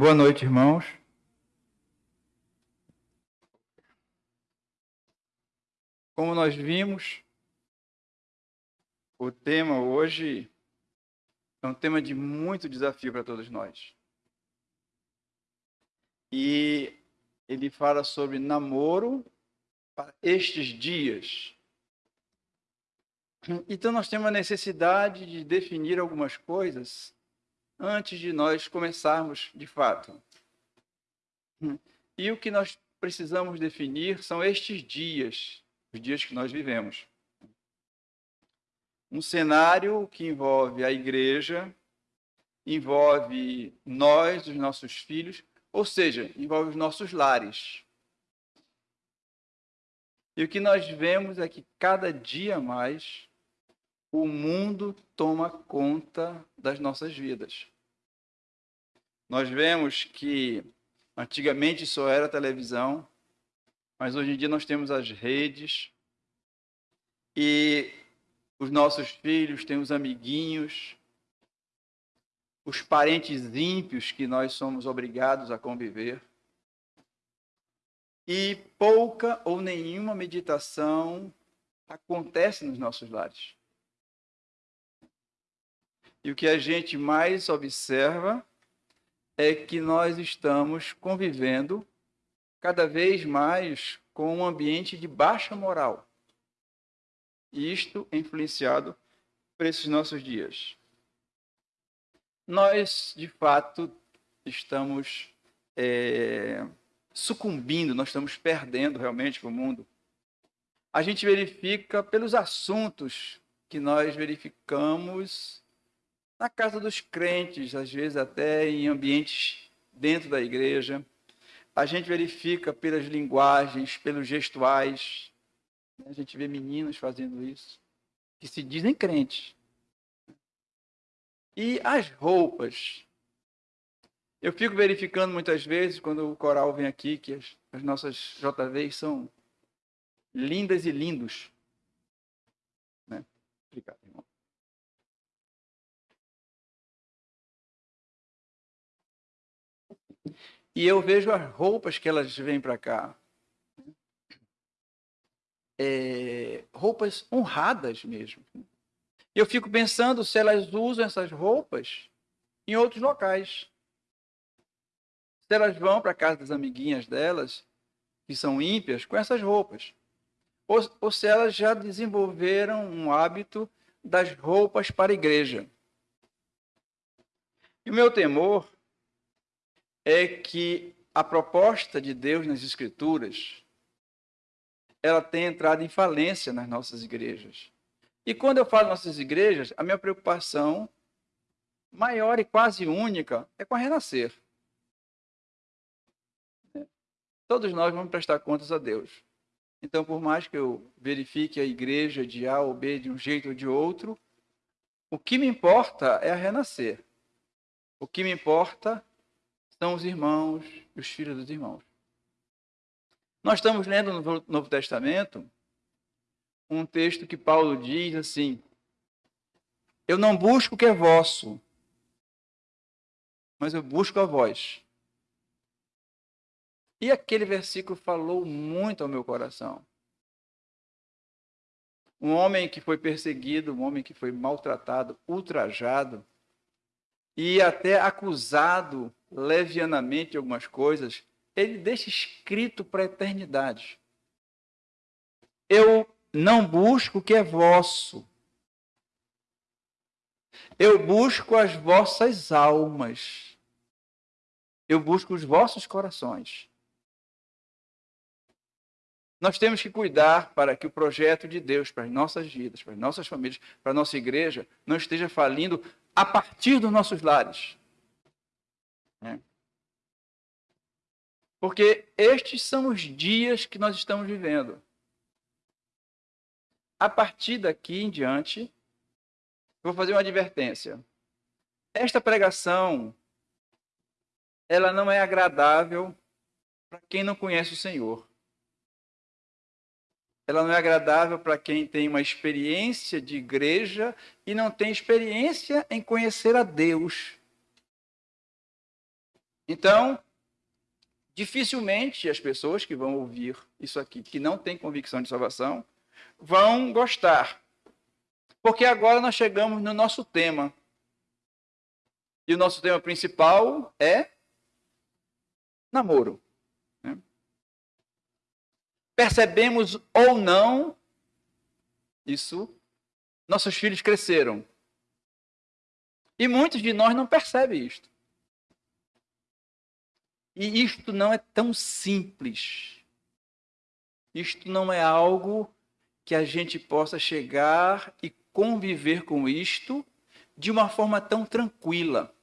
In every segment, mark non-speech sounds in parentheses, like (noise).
Boa noite, irmãos. Como nós vimos, o tema hoje é um tema de muito desafio para todos nós. E ele fala sobre namoro para estes dias. Então nós temos a necessidade de definir algumas coisas antes de nós começarmos de fato. E o que nós precisamos definir são estes dias, os dias que nós vivemos. Um cenário que envolve a igreja, envolve nós, os nossos filhos, ou seja, envolve os nossos lares. E o que nós vemos é que cada dia mais o mundo toma conta das nossas vidas. Nós vemos que antigamente só era televisão, mas hoje em dia nós temos as redes e os nossos filhos têm os amiguinhos, os parentes ímpios que nós somos obrigados a conviver. E pouca ou nenhuma meditação acontece nos nossos lares. E o que a gente mais observa é que nós estamos convivendo cada vez mais com um ambiente de baixa moral. E isto é influenciado por esses nossos dias. Nós, de fato, estamos é, sucumbindo, nós estamos perdendo realmente o mundo. A gente verifica pelos assuntos que nós verificamos na casa dos crentes, às vezes até em ambientes dentro da igreja. A gente verifica pelas linguagens, pelos gestuais. A gente vê meninos fazendo isso, que se dizem crentes. E as roupas. Eu fico verificando muitas vezes, quando o coral vem aqui, que as, as nossas JVs são lindas e lindos. Né? Obrigado, irmão. E eu vejo as roupas que elas vêm para cá. É, roupas honradas mesmo. Eu fico pensando se elas usam essas roupas em outros locais. Se elas vão para casa das amiguinhas delas, que são ímpias, com essas roupas. Ou, ou se elas já desenvolveram um hábito das roupas para a igreja. E o meu temor é que a proposta de Deus nas Escrituras ela tem entrado em falência nas nossas igrejas. E quando eu falo nossas igrejas, a minha preocupação maior e quase única é com a renascer. Todos nós vamos prestar contas a Deus. Então, por mais que eu verifique a igreja de A ou B de um jeito ou de outro, o que me importa é a renascer. O que me importa são os irmãos e os filhos dos irmãos. Nós estamos lendo no Novo Testamento um texto que Paulo diz assim: Eu não busco o que é vosso, mas eu busco a vós. E aquele versículo falou muito ao meu coração. Um homem que foi perseguido, um homem que foi maltratado, ultrajado e até acusado levianamente algumas coisas, ele deixa escrito para a eternidade. Eu não busco o que é vosso. Eu busco as vossas almas. Eu busco os vossos corações. Nós temos que cuidar para que o projeto de Deus para as nossas vidas, para as nossas famílias, para a nossa igreja, não esteja falindo a partir dos nossos lares. Né? Porque estes são os dias que nós estamos vivendo. A partir daqui em diante, vou fazer uma advertência. Esta pregação, ela não é agradável para quem não conhece o Senhor. Ela não é agradável para quem tem uma experiência de igreja e não tem experiência em conhecer a Deus. Então, dificilmente as pessoas que vão ouvir isso aqui, que não têm convicção de salvação, vão gostar. Porque agora nós chegamos no nosso tema. E o nosso tema principal é namoro. Né? Percebemos ou não isso, nossos filhos cresceram. E muitos de nós não percebem isto. E isto não é tão simples. Isto não é algo que a gente possa chegar e conviver com isto de uma forma tão tranquila.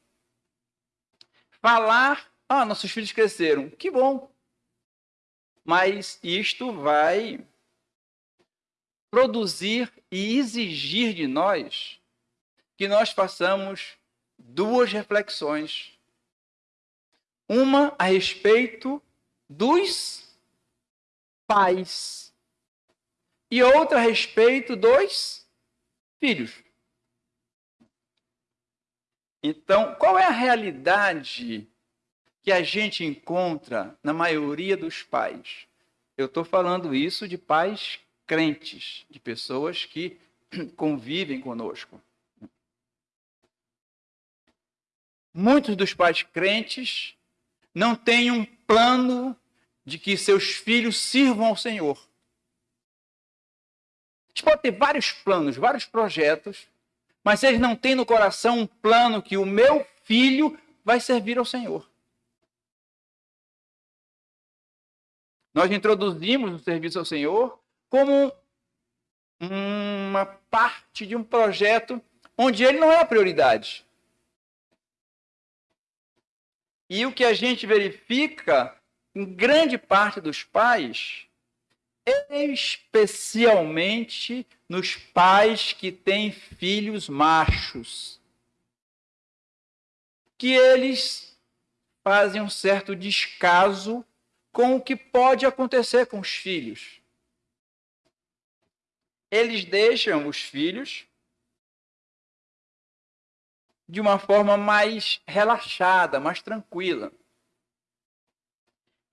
Falar, ah, nossos filhos cresceram, que bom. Mas isto vai produzir e exigir de nós que nós façamos duas reflexões uma a respeito dos pais e outra a respeito dos filhos. Então, qual é a realidade que a gente encontra na maioria dos pais? Eu estou falando isso de pais crentes, de pessoas que (clears throat) convivem conosco. Muitos dos pais crentes não têm um plano de que seus filhos sirvam ao Senhor. Eles podem ter vários planos, vários projetos, mas eles não têm no coração um plano que o meu filho vai servir ao Senhor. Nós introduzimos o serviço ao Senhor como uma parte de um projeto onde ele não é a prioridade. E o que a gente verifica em grande parte dos pais, especialmente nos pais que têm filhos machos, que eles fazem um certo descaso com o que pode acontecer com os filhos. Eles deixam os filhos de uma forma mais relaxada, mais tranquila.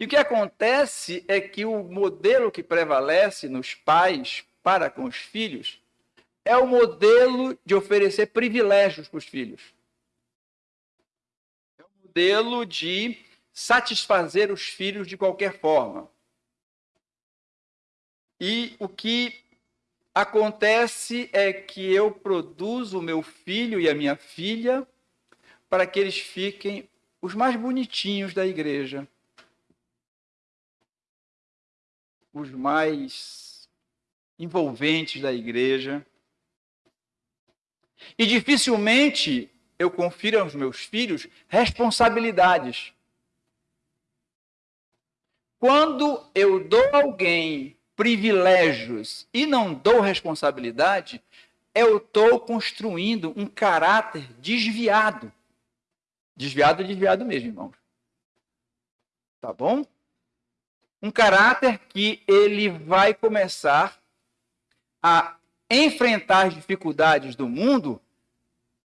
E o que acontece é que o modelo que prevalece nos pais para com os filhos é o modelo de oferecer privilégios para os filhos. É o modelo de satisfazer os filhos de qualquer forma. E o que Acontece é que eu produzo o meu filho e a minha filha para que eles fiquem os mais bonitinhos da igreja. Os mais envolventes da igreja. E dificilmente eu confiro aos meus filhos responsabilidades. Quando eu dou alguém privilégios e não dou responsabilidade, eu estou construindo um caráter desviado. Desviado, desviado mesmo, irmãos. Tá bom? Um caráter que ele vai começar a enfrentar as dificuldades do mundo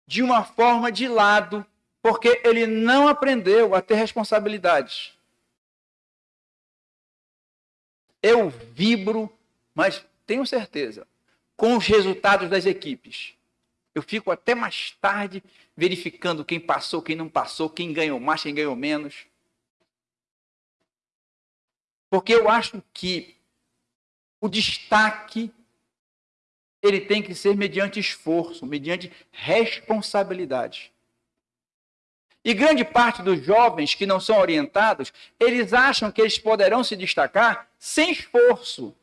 de uma forma de lado, porque ele não aprendeu a ter responsabilidades eu vibro, mas tenho certeza, com os resultados das equipes. Eu fico até mais tarde verificando quem passou, quem não passou, quem ganhou mais, quem ganhou menos. Porque eu acho que o destaque ele tem que ser mediante esforço, mediante responsabilidade. E grande parte dos jovens que não são orientados, eles acham que eles poderão se destacar sem esforço.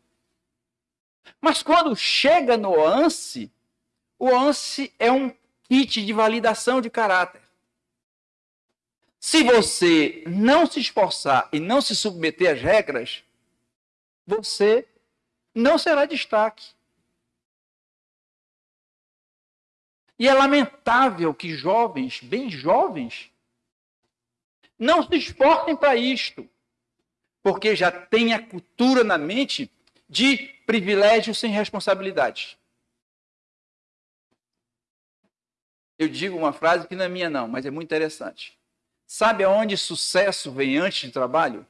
Mas quando chega no ANSI, o ANSI é um kit de validação de caráter. Se você não se esforçar e não se submeter às regras, você não será destaque. E é lamentável que jovens, bem jovens, não se esforcem para isto, porque já tem a cultura na mente de privilégio sem responsabilidade. Eu digo uma frase que não é minha, não, mas é muito interessante. Sabe aonde sucesso vem antes de trabalho?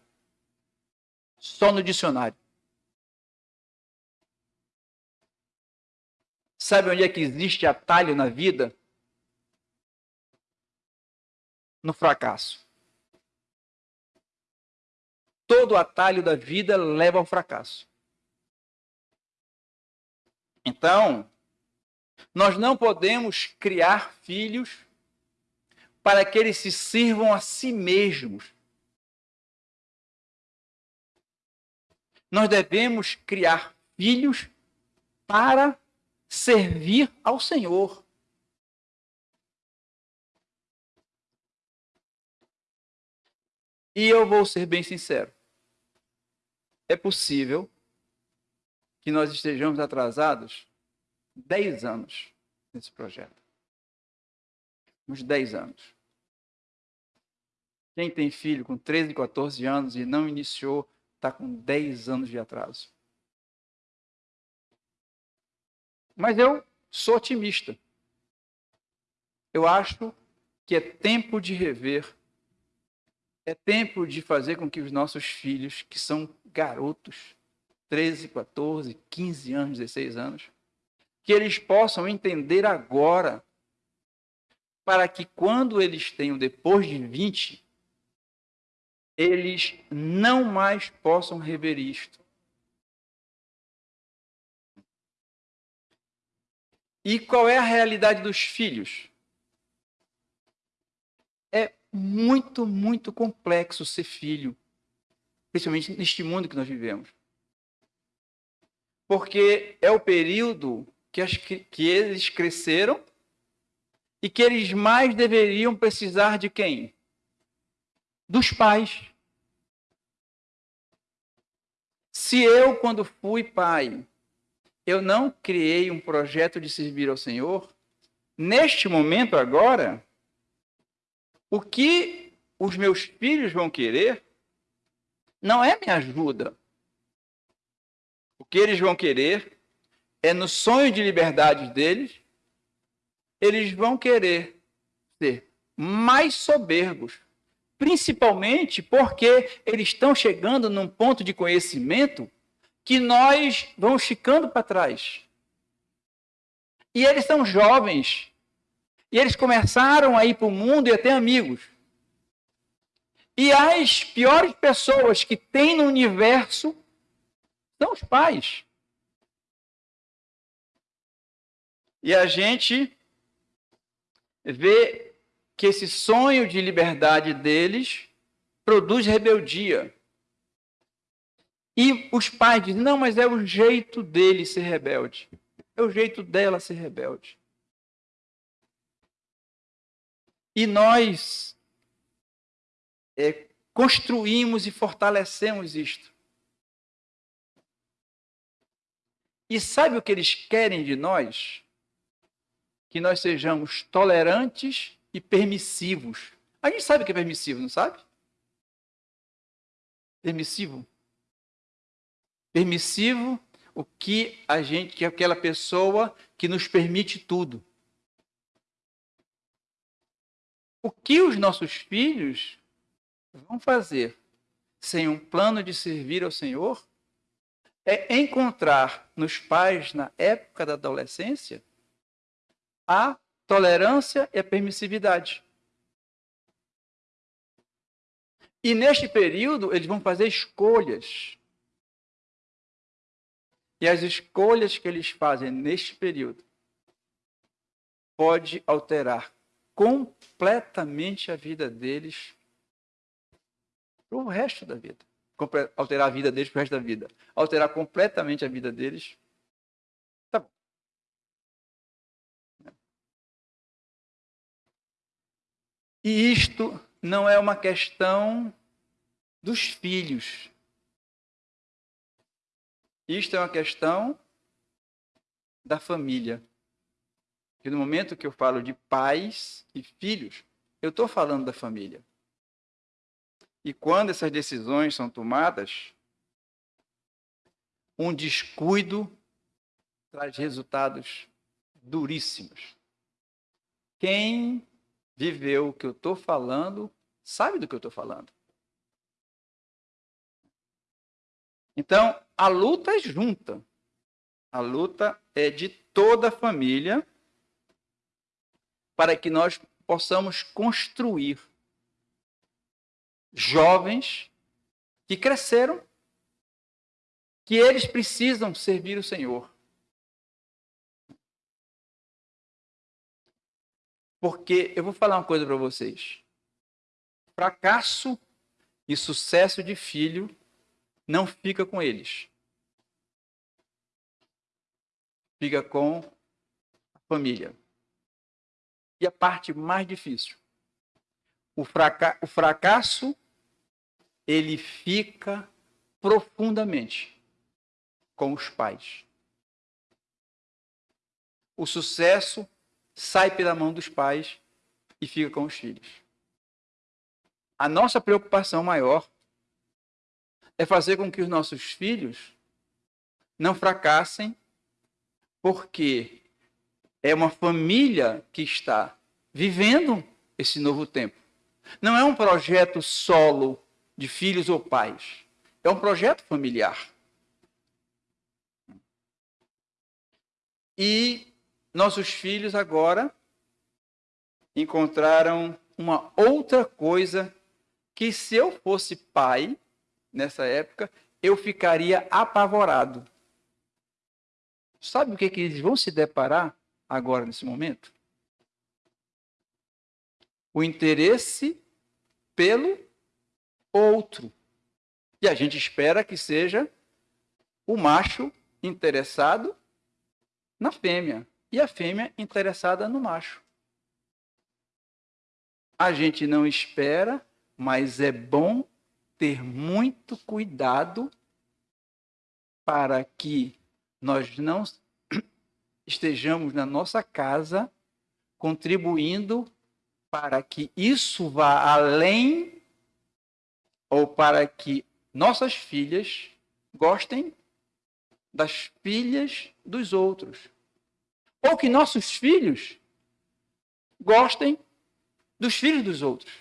Só no dicionário. Sabe onde é que existe atalho na vida? No fracasso. Todo atalho da vida leva ao fracasso. Então, nós não podemos criar filhos para que eles se sirvam a si mesmos. Nós devemos criar filhos para servir ao Senhor. E eu vou ser bem sincero. É possível que nós estejamos atrasados 10 anos nesse projeto. Uns 10 anos. Quem tem filho com 13, 14 anos e não iniciou, está com 10 anos de atraso. Mas eu sou otimista. Eu acho que é tempo de rever. É tempo de fazer com que os nossos filhos, que são garotos, 13, 14, 15 anos, 16 anos, que eles possam entender agora, para que quando eles tenham depois de 20, eles não mais possam rever isto. E qual é a realidade dos filhos? É muito, muito complexo ser filho, principalmente neste mundo que nós vivemos. Porque é o período que, as, que eles cresceram e que eles mais deveriam precisar de quem? Dos pais. Se eu, quando fui pai, eu não criei um projeto de servir ao Senhor, neste momento agora, o que os meus filhos vão querer não é minha ajuda. O que eles vão querer é no sonho de liberdade deles, eles vão querer ser mais soberbos, principalmente porque eles estão chegando num ponto de conhecimento que nós vamos ficando para trás. E eles são jovens. E eles começaram a ir para o mundo e a ter amigos. E as piores pessoas que tem no universo são os pais. E a gente vê que esse sonho de liberdade deles produz rebeldia. E os pais dizem: não, mas é o jeito dele ser rebelde. É o jeito dela ser rebelde. E nós é, construímos e fortalecemos isto. E sabe o que eles querem de nós? Que nós sejamos tolerantes e permissivos. A gente sabe o que é permissivo, não sabe? Permissivo permissivo, o que a gente, que é aquela pessoa que nos permite tudo. O que os nossos filhos vão fazer sem um plano de servir ao Senhor é encontrar nos pais, na época da adolescência, a tolerância e a permissividade. E neste período, eles vão fazer escolhas e as escolhas que eles fazem neste período pode alterar completamente a vida deles para o resto da vida. Alterar a vida deles para o resto da vida. Alterar completamente a vida deles. Tá bom. E isto não é uma questão dos filhos. Isto é uma questão da família. E no momento que eu falo de pais e filhos, eu estou falando da família. E quando essas decisões são tomadas, um descuido traz resultados duríssimos. Quem viveu o que eu estou falando sabe do que eu estou falando. Então, a luta é junta. A luta é de toda a família para que nós possamos construir jovens que cresceram, que eles precisam servir o Senhor. Porque eu vou falar uma coisa para vocês. Fracasso e sucesso de filho não fica com eles. Fica com a família. E a parte mais difícil. O, fraca o fracasso, ele fica profundamente com os pais. O sucesso sai pela mão dos pais e fica com os filhos. A nossa preocupação maior é fazer com que os nossos filhos não fracassem, porque é uma família que está vivendo esse novo tempo. Não é um projeto solo de filhos ou pais. É um projeto familiar. E nossos filhos agora encontraram uma outra coisa que se eu fosse pai nessa época, eu ficaria apavorado. Sabe o que, que eles vão se deparar agora nesse momento? O interesse pelo outro. E a gente espera que seja o macho interessado na fêmea e a fêmea interessada no macho. A gente não espera, mas é bom ter muito cuidado para que nós não (clears throat) estejamos na nossa casa contribuindo para que isso vá além ou para que nossas filhas gostem das filhas dos outros. Ou que nossos filhos gostem dos filhos dos outros.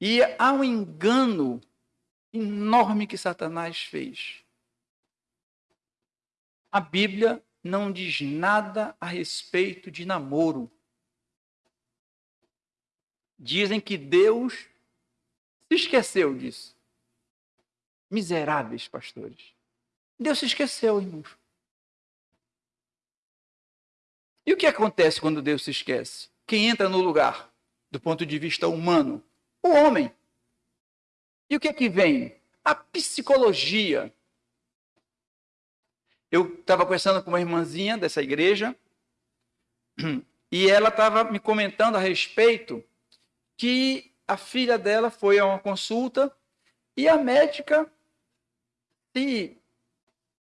E há um engano enorme que Satanás fez. A Bíblia não diz nada a respeito de namoro. Dizem que Deus se esqueceu disso. Miseráveis pastores. Deus se esqueceu, irmãos. E o que acontece quando Deus se esquece? Quem entra no lugar, do ponto de vista humano? O homem. E o que é que vem? A psicologia. Eu estava conversando com uma irmãzinha dessa igreja e ela estava me comentando a respeito que a filha dela foi a uma consulta e a médica se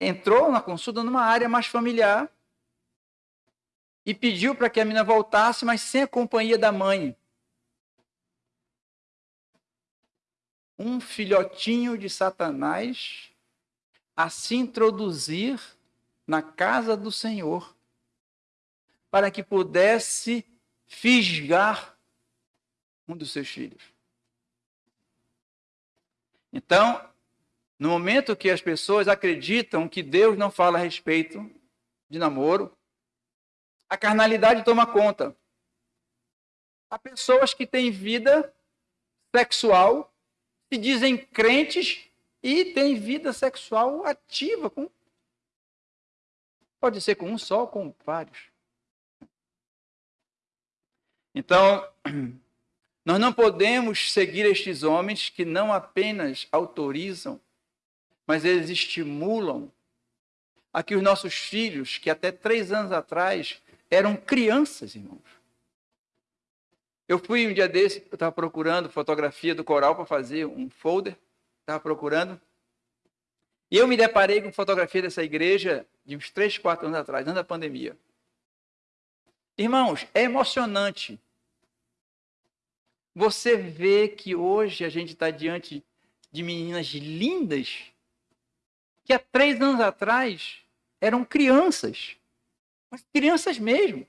entrou na consulta numa área mais familiar e pediu para que a menina voltasse, mas sem a companhia da mãe. Um filhotinho de Satanás a se introduzir na casa do Senhor, para que pudesse fisgar um dos seus filhos. Então, no momento que as pessoas acreditam que Deus não fala a respeito de namoro, a carnalidade toma conta. Há pessoas que têm vida sexual, se dizem crentes e têm vida sexual ativa. Com... Pode ser com um só com vários. Então, (clears throat) nós não podemos seguir estes homens que não apenas autorizam mas eles estimulam a que os nossos filhos, que até três anos atrás eram crianças, irmãos. Eu fui um dia desse, eu estava procurando fotografia do coral para fazer um folder, estava procurando. E eu me deparei com fotografia dessa igreja de uns três, quatro anos atrás, antes da pandemia. Irmãos, é emocionante. Você vê que hoje a gente está diante de meninas lindas, que há três anos atrás eram crianças, mas crianças mesmo.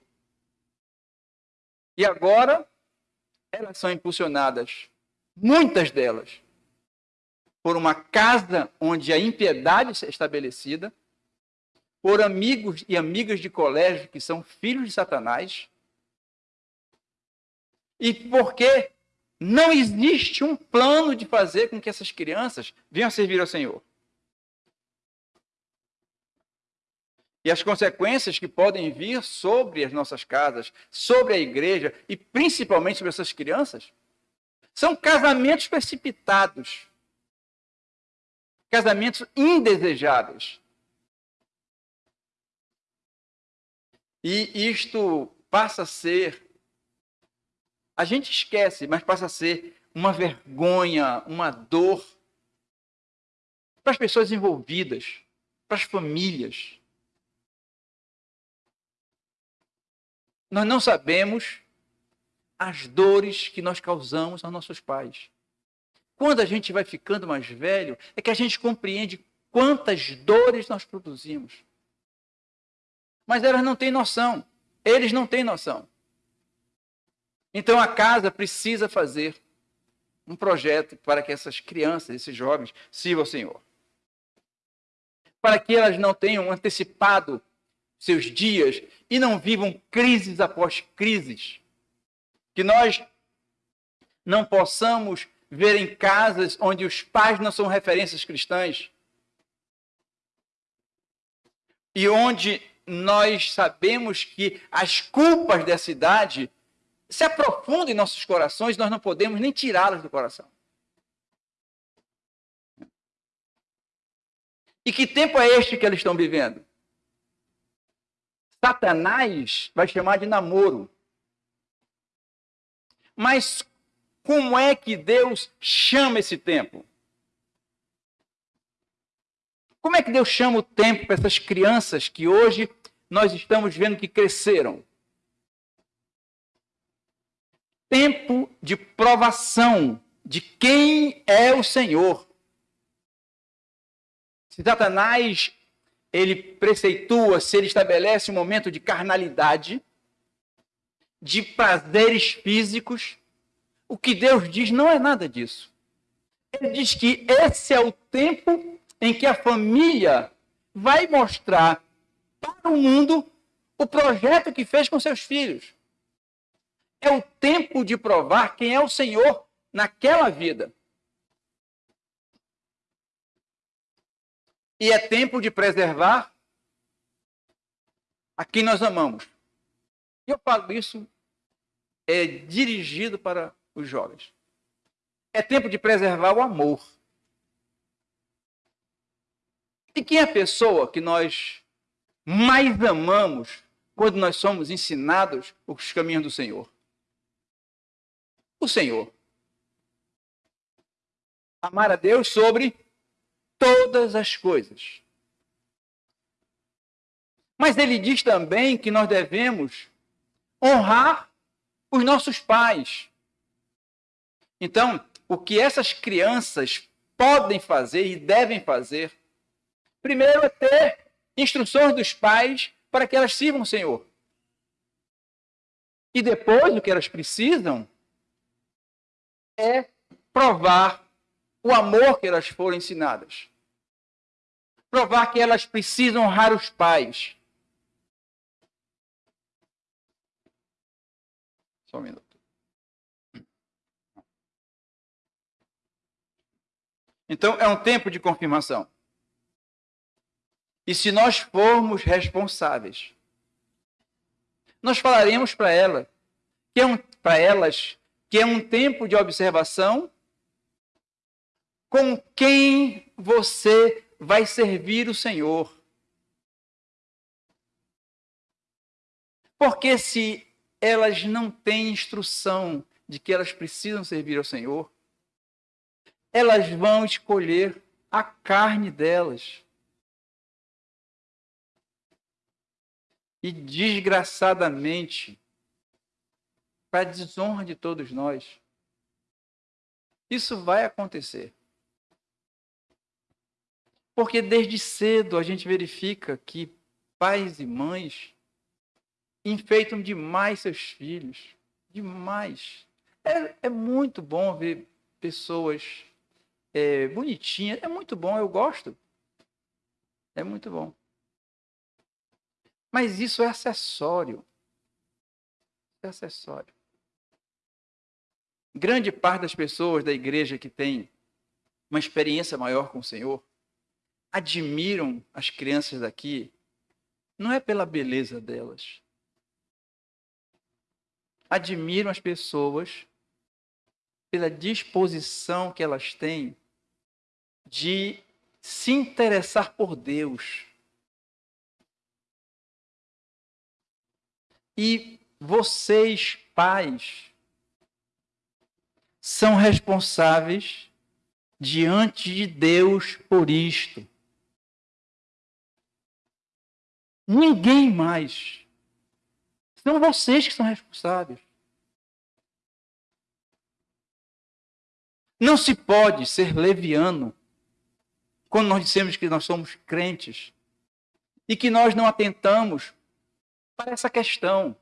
E agora, elas são impulsionadas, muitas delas, por uma casa onde a impiedade é estabelecida, por amigos e amigas de colégio que são filhos de Satanás, e porque não existe um plano de fazer com que essas crianças venham a servir ao Senhor. E as consequências que podem vir sobre as nossas casas, sobre a igreja e principalmente sobre essas crianças, são casamentos precipitados, casamentos indesejáveis. E isto passa a ser a gente esquece, mas passa a ser uma vergonha, uma dor para as pessoas envolvidas, para as famílias. Nós não sabemos as dores que nós causamos aos nossos pais. Quando a gente vai ficando mais velho, é que a gente compreende quantas dores nós produzimos. Mas elas não têm noção. Eles não têm noção. Então a casa precisa fazer um projeto para que essas crianças, esses jovens, sirvam ao Senhor. Para que elas não tenham antecipado seus dias e não vivam crises após crises. Que nós não possamos ver em casas onde os pais não são referências cristãs. E onde nós sabemos que as culpas dessa idade se aprofunda em nossos corações, nós não podemos nem tirá-las do coração. E que tempo é este que eles estão vivendo? Satanás vai chamar de namoro. Mas como é que Deus chama esse tempo? Como é que Deus chama o tempo para essas crianças que hoje nós estamos vendo que cresceram? tempo de provação de quem é o Senhor. Se Satanás ele preceitua, se ele estabelece um momento de carnalidade, de prazeres físicos, o que Deus diz não é nada disso. Ele diz que esse é o tempo em que a família vai mostrar para o mundo o projeto que fez com seus filhos. É o tempo de provar quem é o Senhor naquela vida. E é tempo de preservar a quem nós amamos. E eu falo isso é dirigido para os jovens. É tempo de preservar o amor. E quem é a pessoa que nós mais amamos quando nós somos ensinados os caminhos do Senhor? o Senhor. Amar a Deus sobre todas as coisas. Mas ele diz também que nós devemos honrar os nossos pais. Então, o que essas crianças podem fazer e devem fazer, primeiro é ter instruções dos pais para que elas sirvam o Senhor. E depois, o que elas precisam é provar o amor que elas foram ensinadas. Provar que elas precisam honrar os pais. Só um minuto. Então, é um tempo de confirmação. E se nós formos responsáveis, nós falaremos para ela, que é um, para elas que é um tempo de observação com quem você vai servir o Senhor. Porque se elas não têm instrução de que elas precisam servir ao Senhor, elas vão escolher a carne delas. E desgraçadamente, para a desonra de todos nós. Isso vai acontecer. Porque desde cedo a gente verifica que pais e mães enfeitam demais seus filhos, Demais. É, é muito bom ver pessoas é, bonitinhas. É muito bom, eu gosto. É muito bom. Mas isso é acessório. É acessório. Grande parte das pessoas da igreja que tem uma experiência maior com o Senhor admiram as crianças daqui, não é pela beleza delas. Admiram as pessoas pela disposição que elas têm de se interessar por Deus. E vocês, pais, são responsáveis diante de Deus por isto. Ninguém mais. São vocês que são responsáveis. Não se pode ser leviano quando nós dissemos que nós somos crentes e que nós não atentamos para essa questão.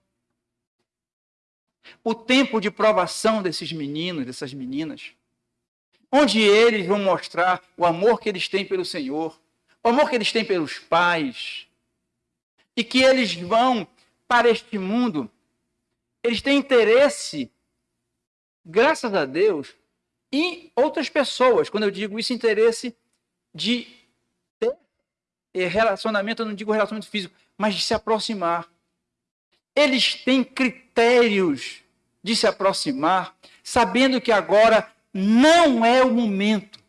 O tempo de provação desses meninos, dessas meninas, onde eles vão mostrar o amor que eles têm pelo Senhor, o amor que eles têm pelos pais, e que eles vão para este mundo, eles têm interesse, graças a Deus, em outras pessoas. Quando eu digo isso, interesse de ter relacionamento, eu não digo relacionamento físico, mas de se aproximar. Eles têm critérios de se aproximar, sabendo que agora não é o momento.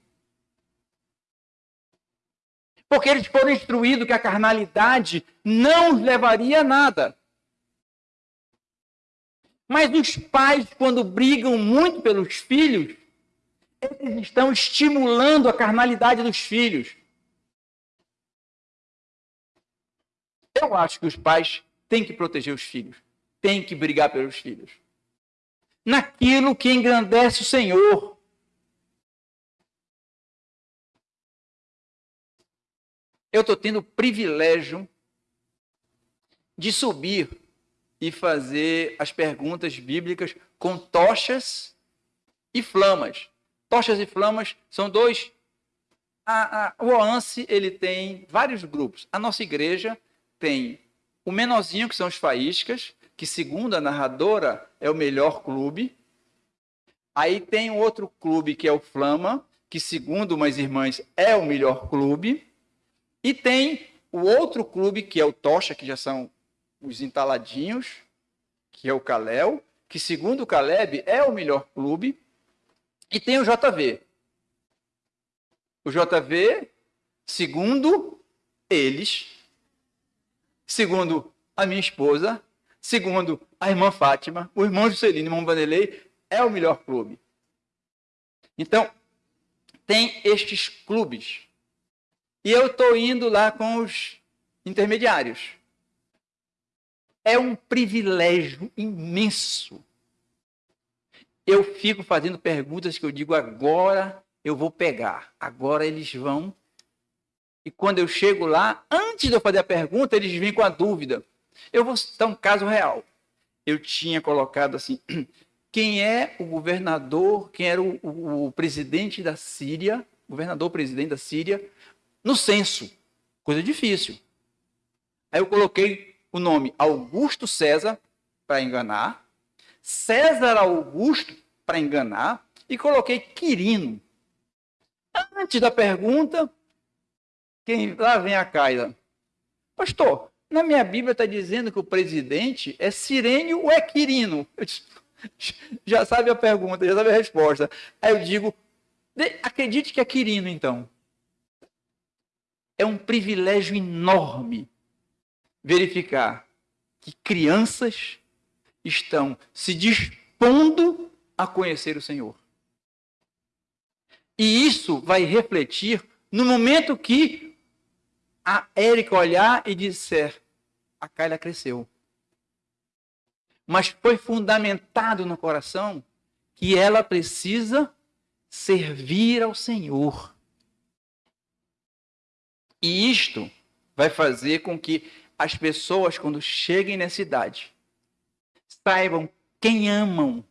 Porque eles foram instruídos que a carnalidade não os levaria a nada. Mas os pais, quando brigam muito pelos filhos, eles estão estimulando a carnalidade dos filhos. Eu acho que os pais têm que proteger os filhos, têm que brigar pelos filhos. Naquilo que engrandece o Senhor. Eu estou tendo o privilégio de subir e fazer as perguntas bíblicas com tochas e flamas. Tochas e flamas são dois. A, a, o OANSE ele tem vários grupos. A nossa igreja tem o menorzinho, que são os faíscas, que segundo a narradora é o melhor clube. Aí tem outro clube que é o Flama, que segundo umas irmãs é o melhor clube. E tem o outro clube que é o Tocha, que já são os entaladinhos, que é o Calel, que segundo o Caleb é o melhor clube. E tem o JV. O JV, segundo eles, segundo a minha esposa, segundo a irmã Fátima, o irmão Juscelino o irmão Vanderlei, é o melhor clube. Então, tem estes clubes. E eu estou indo lá com os intermediários. É um privilégio imenso eu fico fazendo perguntas que eu digo agora eu vou pegar, agora eles vão. E quando eu chego lá, antes de eu fazer a pergunta, eles vêm com a dúvida. Eu vou citar um caso real. Eu tinha colocado assim: (clears throat) quem é o governador, quem era o, o, o presidente da Síria, governador presidente da Síria, no censo? Coisa difícil. Aí eu coloquei o nome Augusto César, para enganar, César Augusto para enganar e coloquei Quirino. Antes da pergunta, quem lá vem a Caida. Pastor, na minha Bíblia está dizendo que o presidente é Sirênio ou é Quirino? Disse, (laughs) já sabe a pergunta, já sabe a resposta. Aí eu digo, acredite que é Quirino, então. É um privilégio enorme verificar que crianças estão se dispondo a conhecer o Senhor. E isso vai refletir no momento que a Érica olhar e disser: a Kyla cresceu. Mas foi fundamentado no coração que ela precisa servir ao Senhor. E isto vai fazer com que as pessoas, quando cheguem nessa idade, saibam quem amam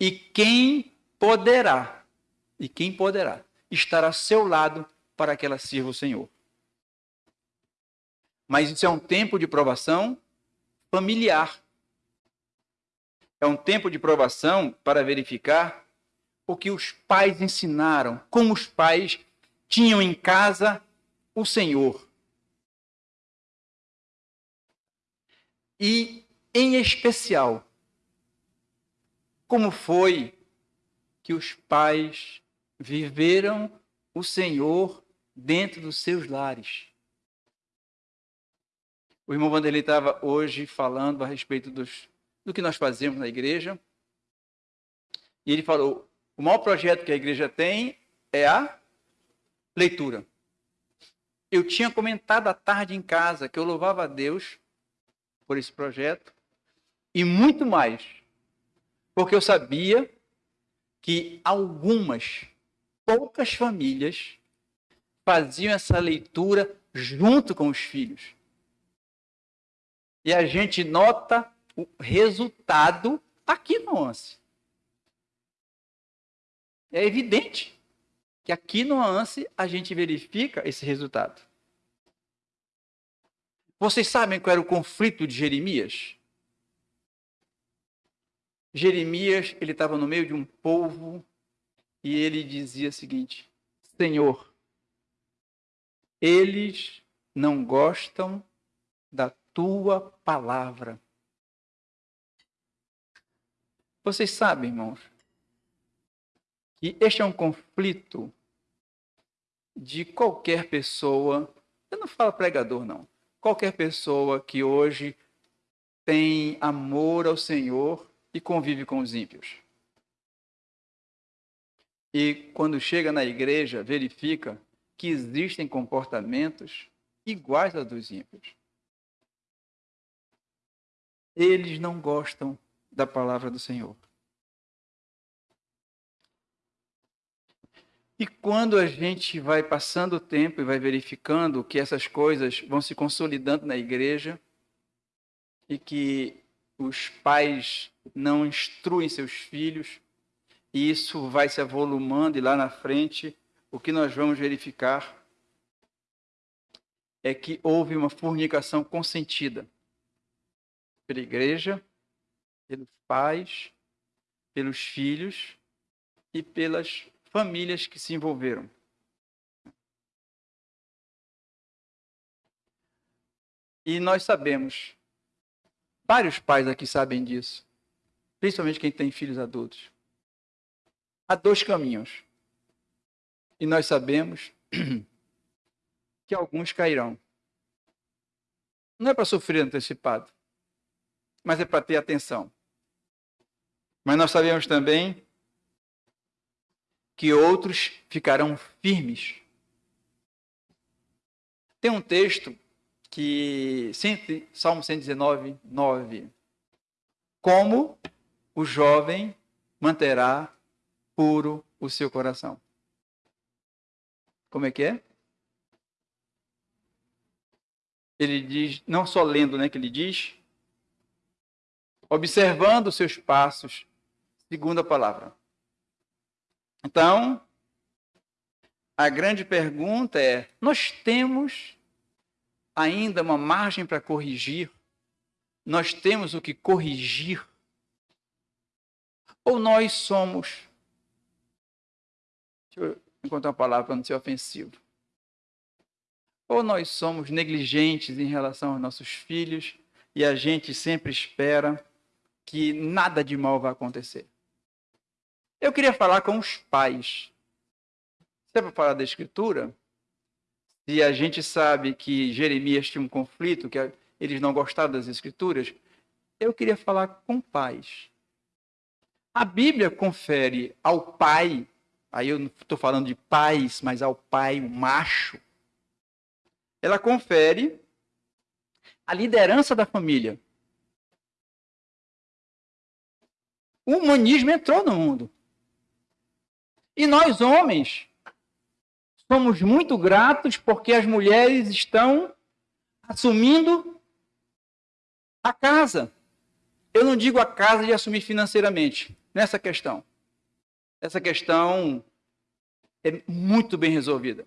e quem poderá, e quem poderá estar a seu lado para que ela sirva o Senhor. Mas isso é um tempo de provação familiar. É um tempo de provação para verificar o que os pais ensinaram, como os pais tinham em casa o Senhor. E, em especial, como foi que os pais viveram o Senhor dentro dos seus lares. O irmão Vanderlei estava hoje falando a respeito dos, do que nós fazemos na igreja. E ele falou: o maior projeto que a igreja tem é a leitura. Eu tinha comentado à tarde em casa que eu louvava a Deus por esse projeto e muito mais, porque eu sabia que algumas poucas famílias faziam essa leitura junto com os filhos. E a gente nota o resultado aqui no ONCE. É evidente que aqui no ANSE a gente verifica esse resultado. Vocês sabem qual era o conflito de Jeremias? Jeremias, ele estava no meio de um povo e ele dizia o seguinte: Senhor, eles não gostam da tua palavra. Vocês sabem, irmãos, que este é um conflito de qualquer pessoa, eu não falo pregador, não, qualquer pessoa que hoje tem amor ao Senhor e convive com os ímpios. E quando chega na igreja, verifica que existem comportamentos iguais aos dos ímpios. Eles não gostam da palavra do Senhor. E quando a gente vai passando o tempo e vai verificando que essas coisas vão se consolidando na igreja e que os pais não instruem seus filhos, e isso vai se avolumando, e lá na frente, o que nós vamos verificar é que houve uma fornicação consentida pela igreja, pelos pais, pelos filhos e pelas famílias que se envolveram. E nós sabemos, vários pais aqui sabem disso, principalmente quem tem filhos adultos. Há dois caminhos. E nós sabemos (clears throat) que alguns cairão. Não é para sofrer antecipado, mas é para ter atenção. Mas nós sabemos também que outros ficarão firmes. Tem um texto que, Salmo 119, 9. Como o jovem manterá puro o seu coração. Como é que é? Ele diz, não só lendo, né, que ele diz, observando seus passos, segundo a palavra. Então, a grande pergunta é: nós temos ainda uma margem para corrigir? Nós temos o que corrigir? Ou nós somos. Deixa eu encontrar uma palavra para não ser ofensivo. Ou nós somos negligentes em relação aos nossos filhos e a gente sempre espera que nada de mal vai acontecer. Eu queria falar com os pais. Se é para falar da Escritura, se a gente sabe que Jeremias tinha um conflito, que eles não gostaram das Escrituras, eu queria falar com pais. A Bíblia confere ao pai, aí eu não estou falando de pais, mas ao pai, o macho, ela confere a liderança da família. O humanismo entrou no mundo. E nós, homens, somos muito gratos porque as mulheres estão assumindo a casa. Eu não digo a casa de assumir financeiramente nessa questão. Essa questão é muito bem resolvida.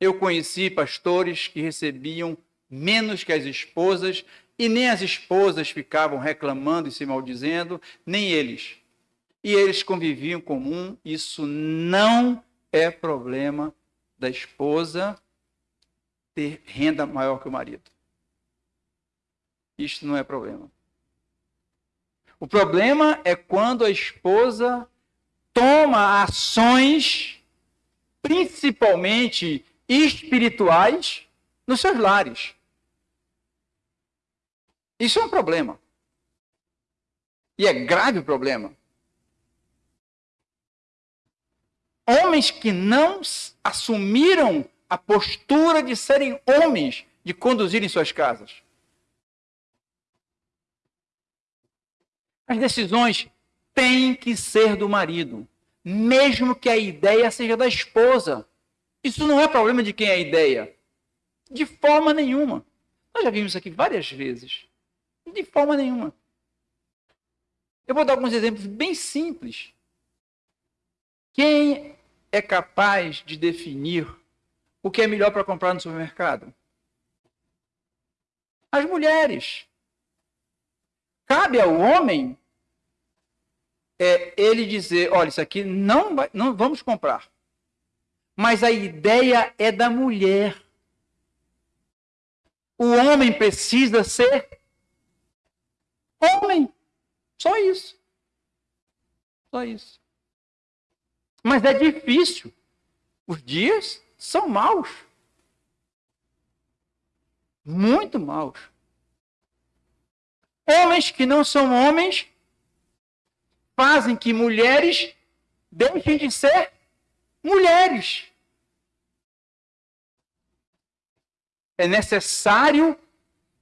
Eu conheci pastores que recebiam menos que as esposas e nem as esposas ficavam reclamando e se maldizendo, nem eles. E eles conviviam comum. Isso não é problema da esposa ter renda maior que o marido. Isto não é problema. O problema é quando a esposa toma ações, principalmente espirituais, nos seus lares. Isso é um problema. E é grave o problema. Homens que não assumiram a postura de serem homens, de conduzirem suas casas. As decisões têm que ser do marido, mesmo que a ideia seja da esposa. Isso não é problema de quem é a ideia. De forma nenhuma. Nós já vimos isso aqui várias vezes. De forma nenhuma. Eu vou dar alguns exemplos bem simples. Quem é capaz de definir o que é melhor para comprar no supermercado? As mulheres. Cabe ao homem é, ele dizer, olha, isso aqui não, vai, não vamos comprar. Mas a ideia é da mulher. O homem precisa ser homem. Só isso. Só isso. Mas é difícil. Os dias são maus. Muito maus. Homens que não são homens fazem que mulheres deixem de ser mulheres. É necessário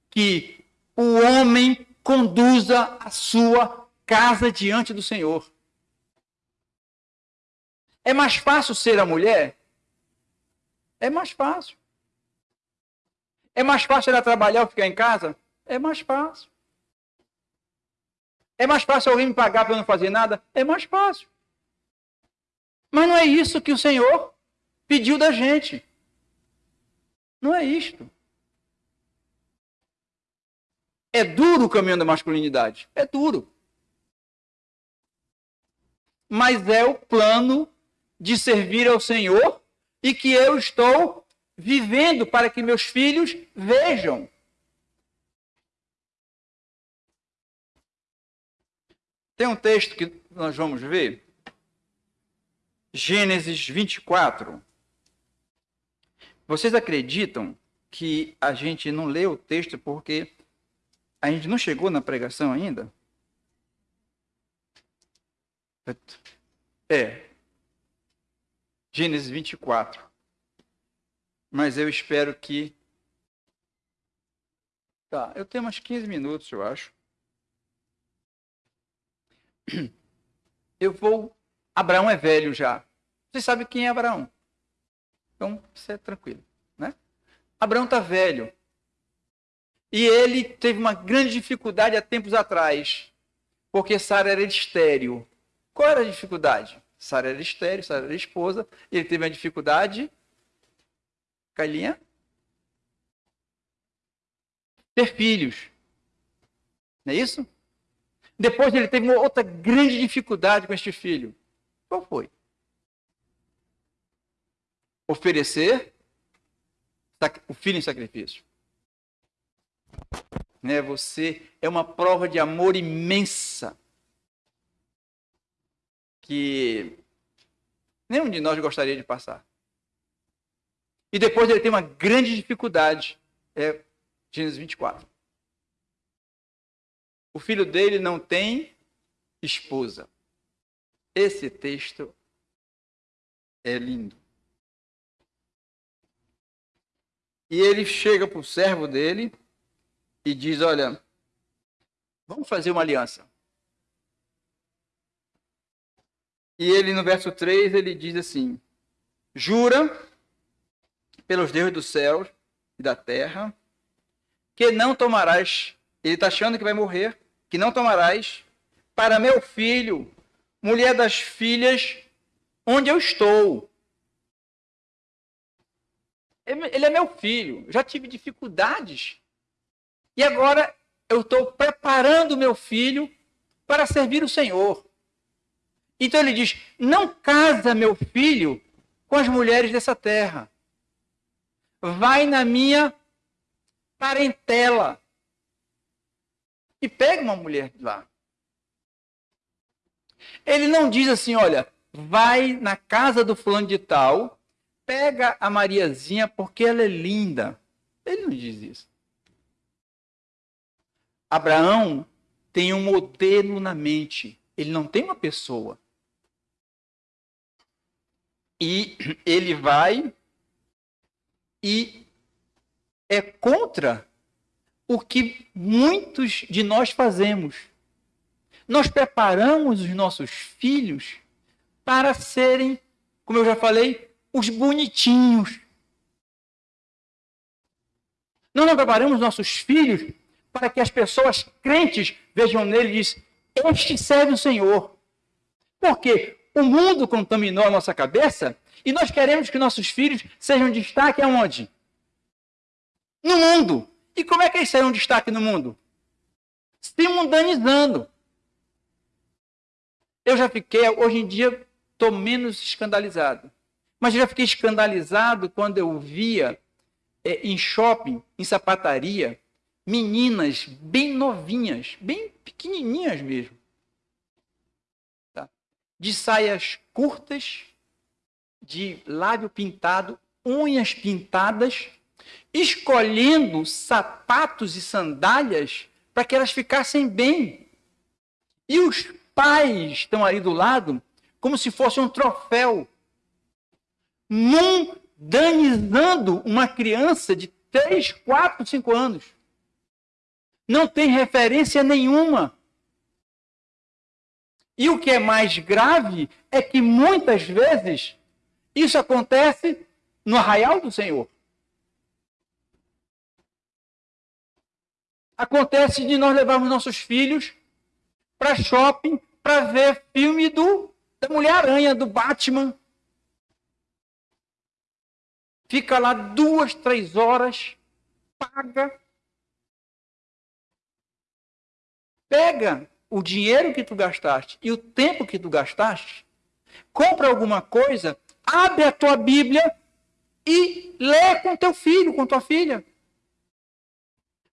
que o homem conduza a sua casa diante do Senhor. É mais fácil ser a mulher? É mais fácil. É mais fácil ela trabalhar ou ficar em casa? É mais fácil. É mais fácil alguém me pagar para eu não fazer nada? É mais fácil. Mas não é isso que o Senhor pediu da gente. Não é isto. É duro o caminho da masculinidade. É duro. Mas é o plano de servir ao Senhor e que eu estou vivendo para que meus filhos vejam. Tem um texto que nós vamos ver. Gênesis 24. Vocês acreditam que a gente não lê o texto porque a gente não chegou na pregação ainda? É. Gênesis 24. Mas eu espero que. Tá, eu tenho umas 15 minutos, eu acho. Eu vou. Abraão é velho já. Você sabe quem é Abraão? Então, isso é tranquilo, né? Abraão está velho. E ele teve uma grande dificuldade há tempos atrás, porque Sara era estéreo. Qual era a dificuldade? Sara era estéreo, Sara era esposa, ele teve uma dificuldade. Cailinha? Ter filhos. Não é isso? Depois ele teve uma outra grande dificuldade com este filho. Qual foi? Oferecer o filho em sacrifício. Né? Você é uma prova de amor imensa que nenhum de nós gostaria de passar. E depois ele tem uma grande dificuldade. É Gênesis 24. O filho dele não tem esposa. Esse texto é lindo. E ele chega para o servo dele e diz: Olha, vamos fazer uma aliança. E ele, no verso 3, ele diz assim: Jura pelos deuses dos céus e da terra que não tomarás. Ele está achando que vai morrer, que não tomarás para meu filho, mulher das filhas, onde eu estou. Ele é meu filho, já tive dificuldades. E agora eu estou preparando meu filho para servir o Senhor. Então ele diz: Não casa meu filho com as mulheres dessa terra. Vai na minha parentela e pega uma mulher lá. Ele não diz assim, olha, vai na casa do fulano de tal, pega a Mariazinha porque ela é linda. Ele não diz isso. Abraão tem um modelo na mente. Ele não tem uma pessoa. E ele vai e é contra o que muitos de nós fazemos. Nós preparamos os nossos filhos para serem, como eu já falei, os bonitinhos. Nós não preparamos nossos filhos para que as pessoas crentes vejam nele e dizem, este serve o Senhor. Porque o mundo contaminou a nossa cabeça e nós queremos que nossos filhos sejam destaque aonde? No mundo. E como é que eles serão destaque no mundo? Se mundanizando. Eu já fiquei, hoje em dia, estou menos escandalizado. Mas eu já fiquei escandalizado quando eu via é, em shopping, em sapataria, meninas bem novinhas, bem pequenininhas mesmo? De saias curtas, de lábio pintado, unhas pintadas, escolhendo sapatos e sandálias para que elas ficassem bem. E os pais estão ali do lado como se fosse um troféu, mundanizando uma criança de 3, 4, 5 anos. Não tem referência nenhuma. E o que é mais grave é que muitas vezes isso acontece no arraial do Senhor. Acontece de nós levarmos nossos filhos para shopping para ver filme do da Mulher-Aranha, do Batman. Fica lá duas, três horas, paga. Pega o dinheiro que tu gastaste e o tempo que tu gastaste, compra alguma coisa, abre a tua Bíblia e lê com teu filho, com tua filha.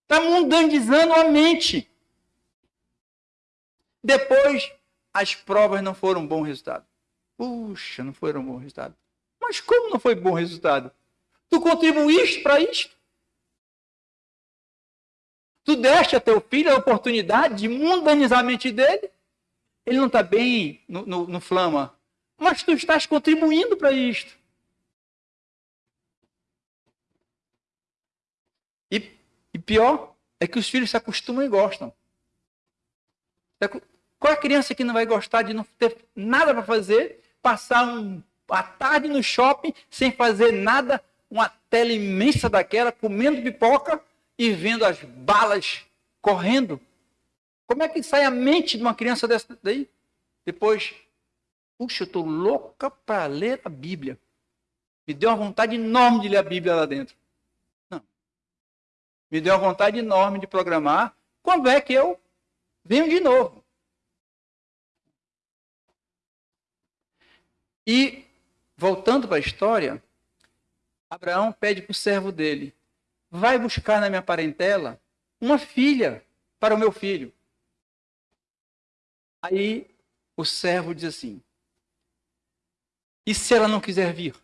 Está mundanizando a mente. Depois, as provas não foram um bom resultado. Puxa, não foram um bom resultado. Mas como não foi bom resultado? Tu contribuíste para isto? Tu deste a teu filho a oportunidade de mundanizar a mente dele? Ele não está bem no, no, no flama, mas tu estás contribuindo para isto. E pior é que os filhos se acostumam e gostam. Qual é a criança que não vai gostar de não ter nada para fazer, passar um, a tarde no shopping sem fazer nada, uma tela imensa daquela, comendo pipoca e vendo as balas correndo? Como é que sai a mente de uma criança dessa daí? Depois, puxa, eu estou louca para ler a Bíblia. Me deu uma vontade enorme de ler a Bíblia lá dentro me deu uma vontade enorme de programar. Quando é que eu venho de novo? E, voltando para a história, Abraão pede para o servo dele: vai buscar na minha parentela uma filha para o meu filho. Aí o servo diz assim: e se ela não quiser vir?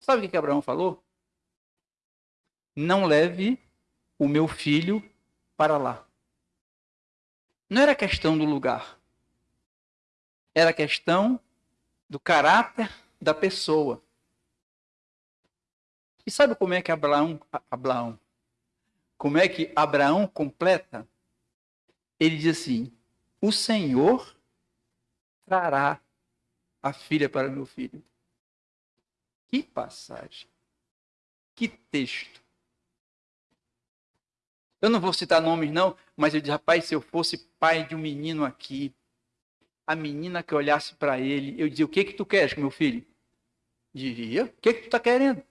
Sabe o que Abraão falou? Não leve o meu filho para lá. Não era questão do lugar. Era questão do caráter da pessoa. E sabe como é que Abraão, Abraão, como é que Abraão completa? Ele diz assim: O Senhor trará a filha para meu filho. Que passagem. Que texto. Eu não vou citar nomes, não, mas eu disse, rapaz, se eu fosse pai de um menino aqui, a menina que olhasse para ele, eu dizia, o que que tu queres meu filho? Diria, o que que tu está querendo?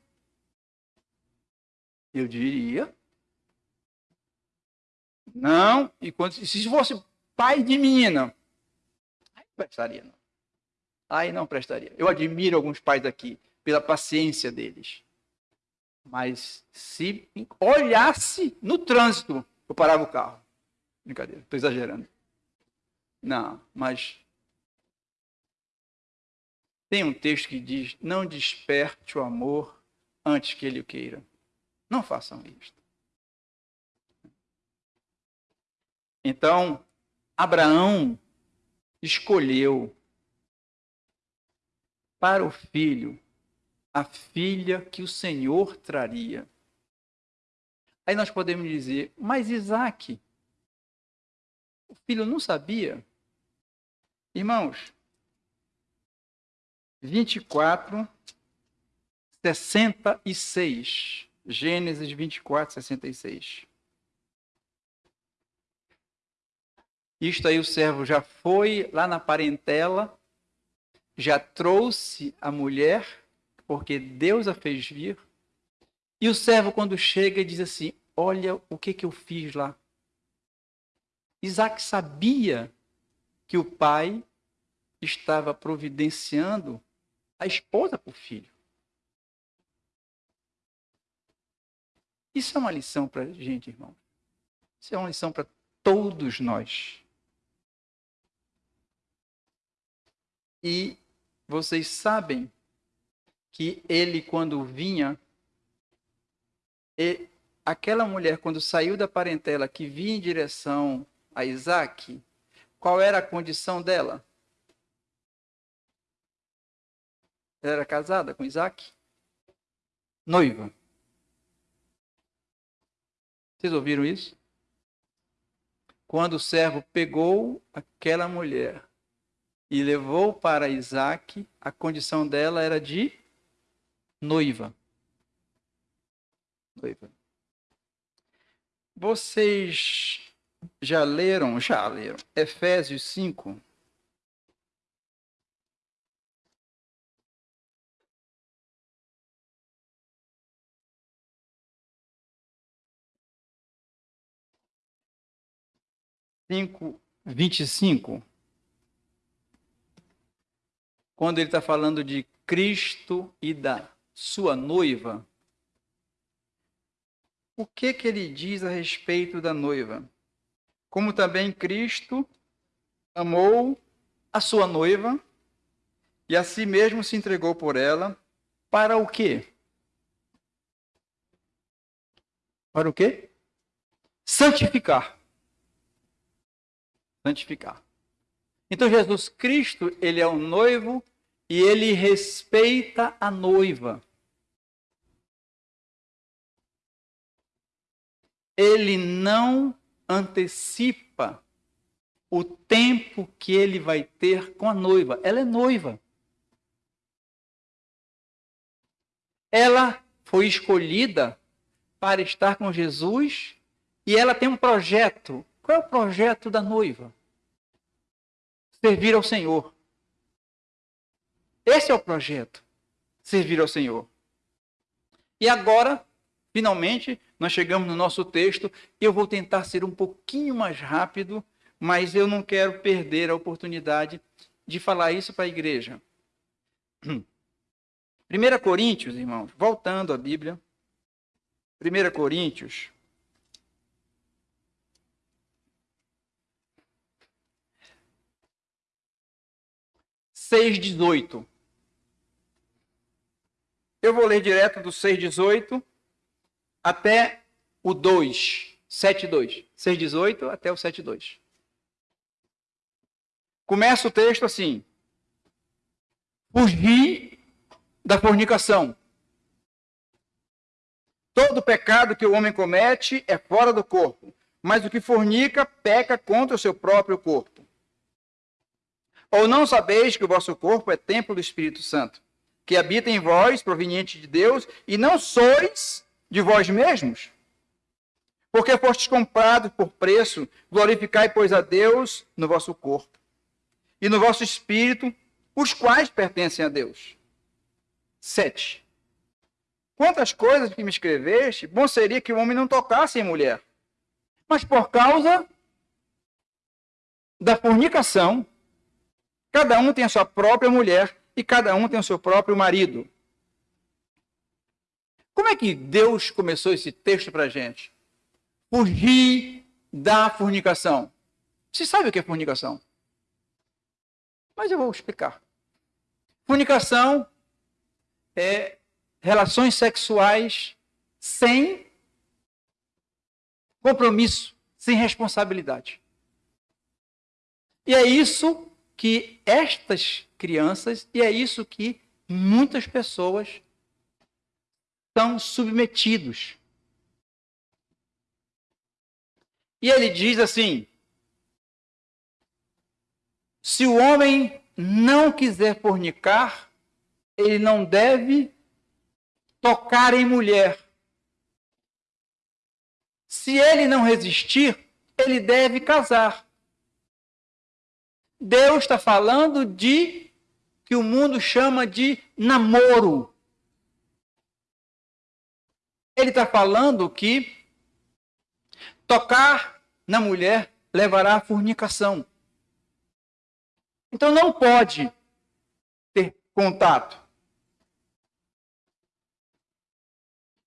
Eu diria, não, e quando, se fosse pai de menina, aí não prestaria, não. Aí não prestaria. Eu admiro alguns pais aqui pela paciência deles. Mas se olhasse no trânsito, eu parava o carro. Brincadeira, estou exagerando. Não, mas tem um texto que diz: Não desperte o amor antes que ele o queira. Não façam isto. Então, Abraão escolheu para o filho a filha que o Senhor traria. Aí nós podemos dizer, mas Isaac, o filho não sabia. Irmãos, 24, 66. Gênesis 24, 66. Isto aí o servo já foi lá na parentela, já trouxe a mulher, porque Deus a fez vir. E o servo, quando chega, diz assim: Olha o que, que eu fiz lá. Isaac sabia que o pai estava providenciando a esposa para o filho. Isso é uma lição para a gente, irmão. Isso é uma lição para todos nós. E vocês sabem que ele, quando vinha, e aquela mulher, quando saiu da parentela que vinha em direção a Isaac, qual era a condição dela? Ela era casada com Isaac? Noiva. Vocês ouviram isso? Quando o servo pegou aquela mulher e levou para Isaac, a condição dela era de noiva. Noiva. Vocês já leram, já leram, Efésios 5? Cinco, vinte e cinco quando ele está falando de Cristo e da sua noiva, o que, que ele diz a respeito da noiva? Como também Cristo amou a sua noiva e a si mesmo se entregou por ela, para o quê? Para o quê? Santificar. Santificar. Então Jesus Cristo, ele é o noivo e ele respeita a noiva. Ele não antecipa o tempo que ele vai ter com a noiva. Ela é noiva. Ela foi escolhida para estar com Jesus e ela tem um projeto. Qual é o projeto da noiva? Servir ao Senhor. Esse é o projeto. Servir ao Senhor. E agora, finalmente, nós chegamos no nosso texto. Eu vou tentar ser um pouquinho mais rápido, mas eu não quero perder a oportunidade de falar isso para a igreja. 1 Coríntios, irmãos, voltando à Bíblia. 1 Coríntios. Seis dezoito. Eu vou ler direto do 6,18 até o 2, 7,2. 6,18 até o 7,2. Começa o texto assim: Fugir da fornicação. Todo pecado que o homem comete é fora do corpo, mas o que fornica peca contra o seu próprio corpo. Ou não sabeis que o vosso corpo é templo do Espírito Santo, que habita em vós, proveniente de Deus, e não sois de vós mesmos, Porque fostes comprados por preço, glorificai, pois, a Deus no vosso corpo e no vosso espírito, os quais pertencem a Deus. 7. Quantas coisas que me escreveste, bom seria que o homem não tocasse em mulher. Mas por causa da fornicação, cada um tem a sua própria mulher e cada um tem o seu próprio marido. Como é que Deus começou esse texto para a gente? Fugir da fornicação. Você sabe o que é fornicação? Mas eu vou explicar. Fornicação é relações sexuais sem compromisso, sem responsabilidade. E é isso que estas crianças, e é isso que muitas pessoas são submetidos. E ele diz assim: se o homem não quiser fornicar, ele não deve tocar em mulher. Se ele não resistir, ele deve casar. Deus está falando de que o mundo chama de namoro. Ele está falando que tocar na mulher levará à fornicação. Então não pode ter contato.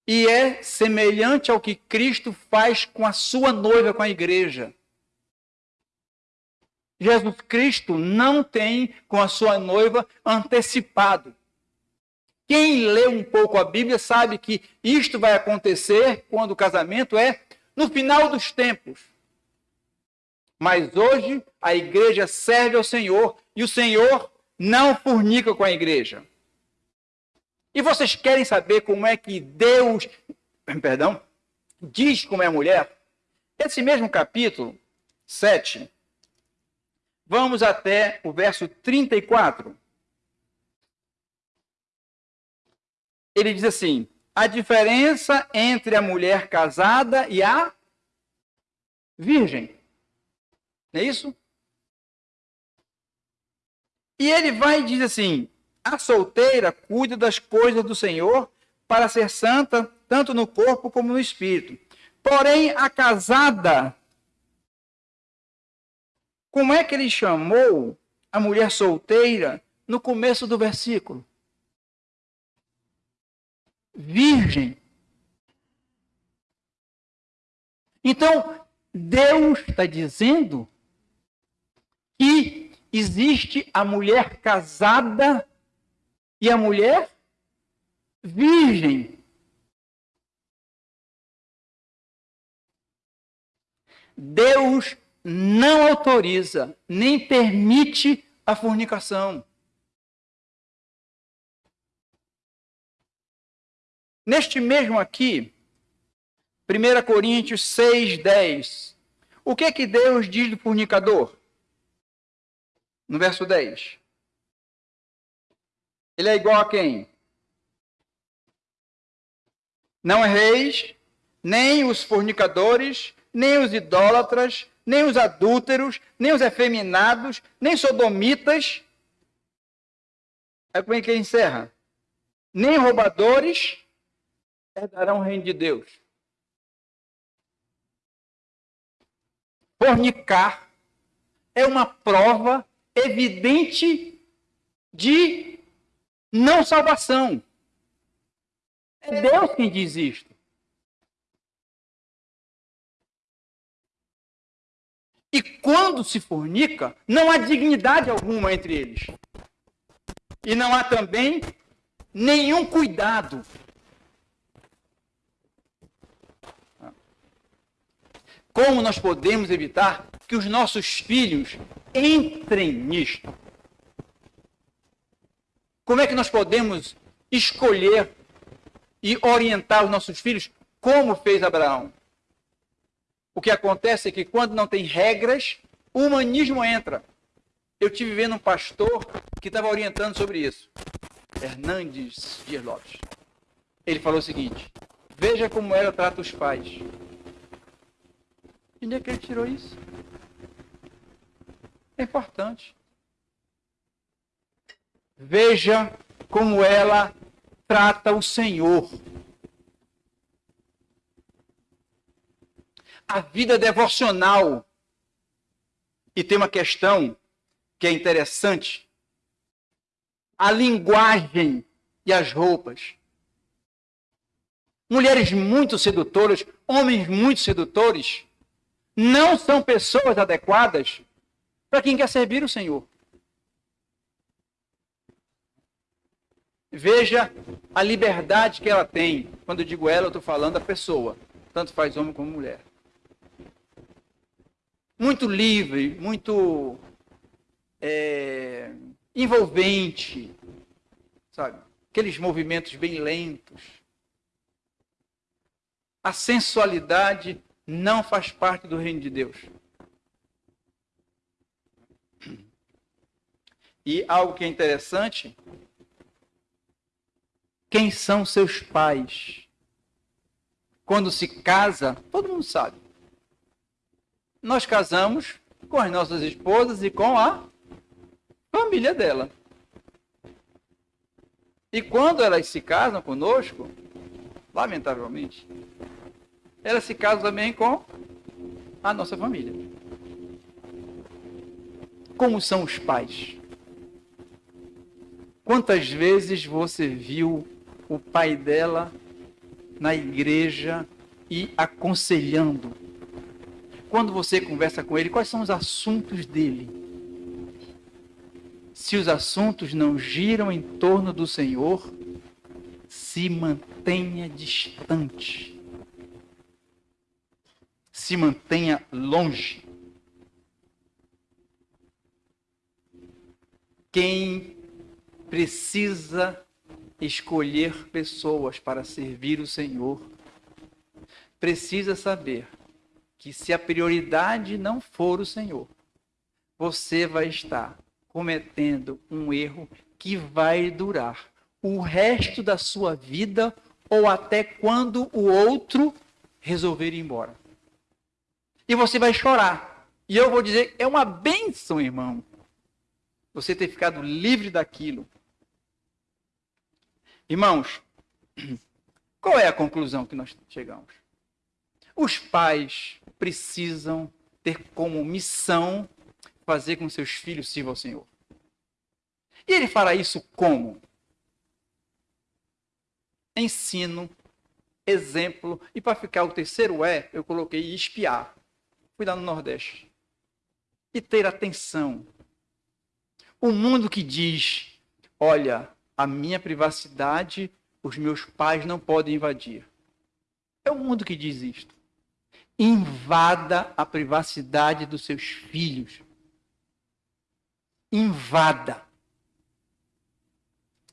E é semelhante ao que Cristo faz com a sua noiva, com a igreja. Jesus Cristo não tem com a sua noiva antecipado. Quem lê um pouco a Bíblia sabe que isto vai acontecer quando o casamento é no final dos tempos. Mas hoje a igreja serve ao Senhor e o Senhor não fornica com a igreja. E vocês querem saber como é que Deus, (coughs) perdão, diz como é mulher? Esse mesmo capítulo 7, vamos até o verso 34. Ele diz assim: a diferença entre a mulher casada e a virgem. Não é isso? E ele vai e diz assim: a solteira cuida das coisas do Senhor para ser santa, tanto no corpo como no espírito. Porém, a casada, como é que ele chamou a mulher solteira no começo do versículo? Virgem. Então, Deus está dizendo que existe a mulher casada e a mulher virgem. Deus não autoriza nem permite a fornicação. Neste mesmo aqui, 1 Coríntios 6, 10, o que é que Deus diz do fornicador? No verso 10. Ele é igual a quem? Não erreis, nem os fornicadores, nem os idólatras, nem os adúlteros, nem os efeminados, nem sodomitas. Aí como é que ele encerra? Nem roubadores herdarão o reino de Deus. Fornicar é uma prova evidente de não salvação. É Deus quem diz isto. E quando se fornica, não há dignidade alguma entre eles. E não há também nenhum cuidado. Como nós podemos evitar que os nossos filhos entrem nisto? Como é que nós podemos escolher e orientar os nossos filhos como fez Abraão? O que acontece é que quando não tem regras, o humanismo entra. Eu tive vendo um pastor que estava orientando sobre isso. Hernandes Dias Lopes. Ele falou o seguinte: veja como ela trata os pais. De onde é que ele tirou isso? É importante. Veja como ela trata o Senhor. A vida devocional. E tem uma questão que é interessante. A linguagem e as roupas. Mulheres muito sedutoras, homens muito sedutores, não são pessoas adequadas para quem quer servir o Senhor. Veja a liberdade que ela tem. Quando eu digo ela, eu estou falando da pessoa. Tanto faz homem como mulher. Muito livre, muito é, envolvente, sabe? Aqueles movimentos bem lentos. A sensualidade não faz parte do reino de Deus. E algo que é interessante quem são seus pais. Quando se casa, todo mundo sabe. Nós casamos com as nossas esposas e com a família dela. E quando elas se casam conosco, lamentavelmente, elas se casam também com a nossa família. Como são os pais? Quantas vezes você viu o pai dela na igreja e aconselhando. Quando você conversa com ele, quais são os assuntos dele? Se os assuntos não giram em torno do Senhor, se mantenha distante. Se mantenha longe. Quem precisa escolher pessoas para servir o Senhor, precisa saber que se a prioridade não for o Senhor, você vai estar cometendo um erro que vai durar o resto da sua vida ou até quando o outro resolver ir embora. E você vai chorar. E eu vou dizer, é uma bênção, irmão, você ter ficado livre daquilo Irmãos, (clears throat) qual é a conclusão que nós chegamos? Os pais precisam ter como missão fazer com que seus filhos sirvam ao Senhor. E ele fará isso como? Ensino, exemplo, e para ficar o terceiro é, eu coloquei espiar. Fui lá no Nordeste. E ter atenção. O mundo que diz, olha, a minha privacidade os meus pais não podem invadir. É o mundo que diz isto. Invada a privacidade dos seus filhos. Invada.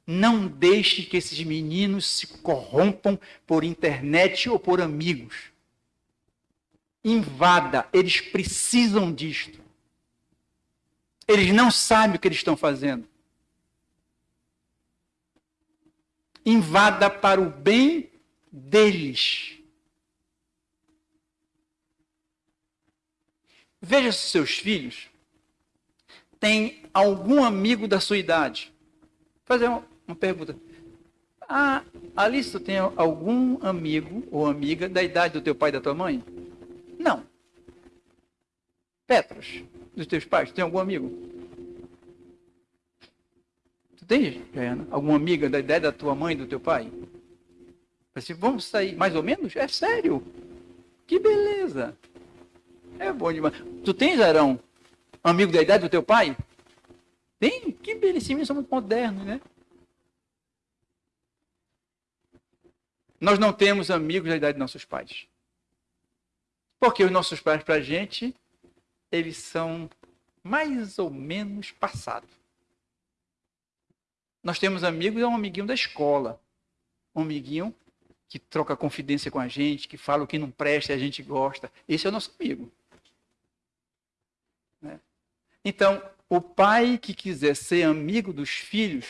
Não deixe que esses meninos se corrompam por internet ou por amigos. Invada. Eles precisam disto. Eles não sabem o que eles estão fazendo. invada para o bem deles. Veja se seus filhos têm algum amigo da sua idade. Vou fazer uma, uma pergunta. Ah, Alice, tu tem algum amigo ou amiga da idade do teu pai e da tua mãe? Não. Petros, dos teus pais, tem algum amigo? tem, Jaiana, alguma amiga da ideia da tua mãe, do teu pai? Vamos sair, mais ou menos? É sério. Que beleza. É bom demais. Tu tens, Arão, amigo da idade do teu pai? Tem? Que belíssimo, são muito modernos, né? Nós não temos amigos da idade dos nossos pais. Porque os nossos pais, para a gente, eles são mais ou menos passados. Nós temos amigos, é um amiguinho da escola. Um amiguinho que troca confidência com a gente, que fala o que não presta e a gente gosta. Esse é o nosso amigo. Então, o pai que quiser ser amigo dos filhos,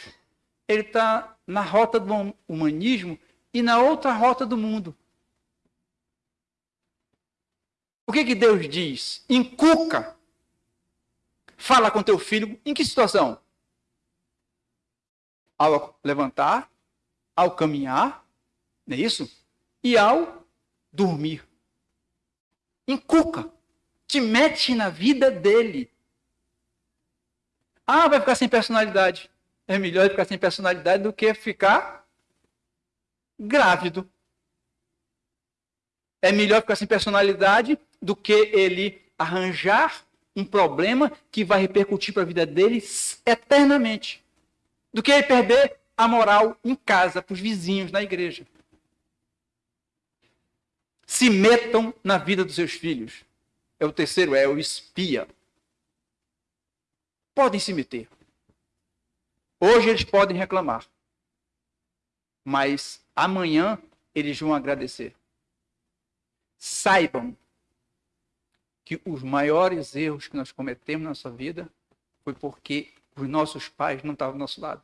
ele está na rota do humanismo e na outra rota do mundo. O que, que Deus diz? Incuca. Fala com teu filho. Em que situação? Ao levantar, ao caminhar, não é isso? E ao dormir. Incuca. Te mete na vida dele. Ah, vai ficar sem personalidade. É melhor ficar sem personalidade do que ficar grávido. É melhor ficar sem personalidade do que ele arranjar um problema que vai repercutir para a vida deles eternamente. Do que ele perder a moral em casa, para os vizinhos, na igreja. Se metam na vida dos seus filhos. É o terceiro, é o espia. Podem se meter. Hoje eles podem reclamar. Mas amanhã eles vão agradecer. Saibam que os maiores erros que nós cometemos na nossa vida foi porque os nossos pais não estavam do nosso lado.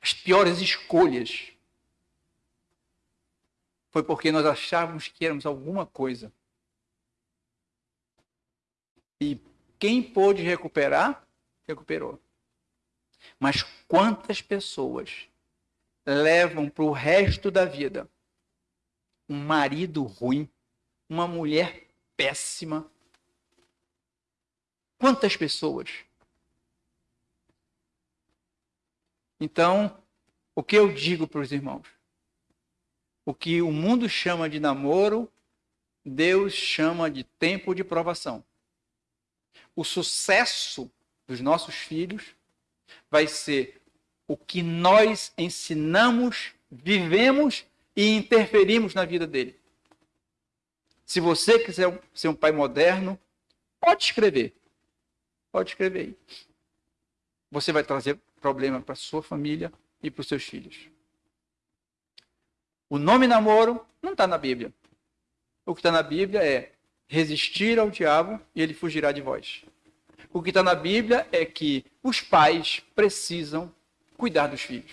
As piores escolhas foi porque nós achávamos que éramos alguma coisa. E quem pôde recuperar, recuperou. Mas quantas pessoas levam para o resto da vida um marido ruim, uma mulher péssima? Quantas pessoas? Então, o que eu digo para os irmãos? O que o mundo chama de namoro, Deus chama de tempo de provação. O sucesso dos nossos filhos vai ser o que nós ensinamos, vivemos e interferimos na vida dele. Se você quiser ser um pai moderno, pode escrever. Pode escrever aí. Você vai trazer problema para sua família e para os seus filhos. O nome namoro não está na Bíblia. O que está na Bíblia é resistir ao diabo e ele fugirá de vós. O que está na Bíblia é que os pais precisam cuidar dos filhos.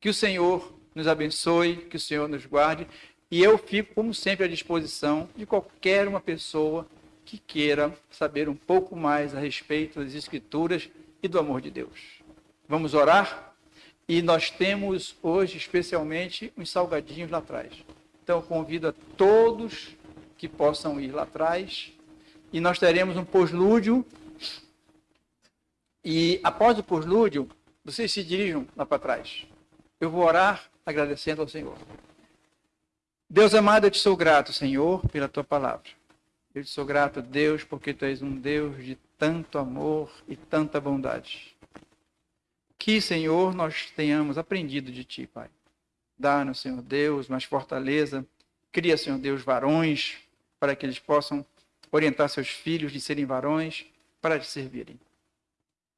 Que o Senhor nos abençoe, que o Senhor nos guarde. E eu fico, como sempre, à disposição de qualquer uma pessoa que queira saber um pouco mais a respeito das Escrituras e do amor de Deus. Vamos orar? E nós temos hoje, especialmente, uns salgadinhos lá atrás. Então, convido a todos que possam ir lá atrás e nós teremos um pós-lúdio. E após o pós-lúdio, vocês se dirijam lá para trás. Eu vou orar agradecendo ao Senhor. Deus amado, eu te sou grato, Senhor, pela tua palavra. Eu te sou grato, Deus, porque tu és um Deus de tanto amor e tanta bondade. Que, Senhor, nós tenhamos aprendido de ti, Pai. Dá-nos, Senhor Deus, mais fortaleza. Cria, Senhor Deus, varões para que eles possam orientar seus filhos de serem varões para te servirem.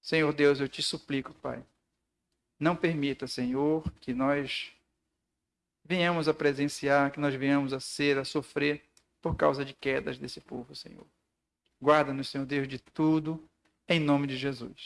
Senhor Deus, eu te suplico, Pai, não permita, Senhor, que nós venhamos a presenciar, que nós venhamos a ser, a sofrer por causa de quedas desse povo, Senhor. Guarda-nos, Senhor Deus, de tudo, em nome de Jesus.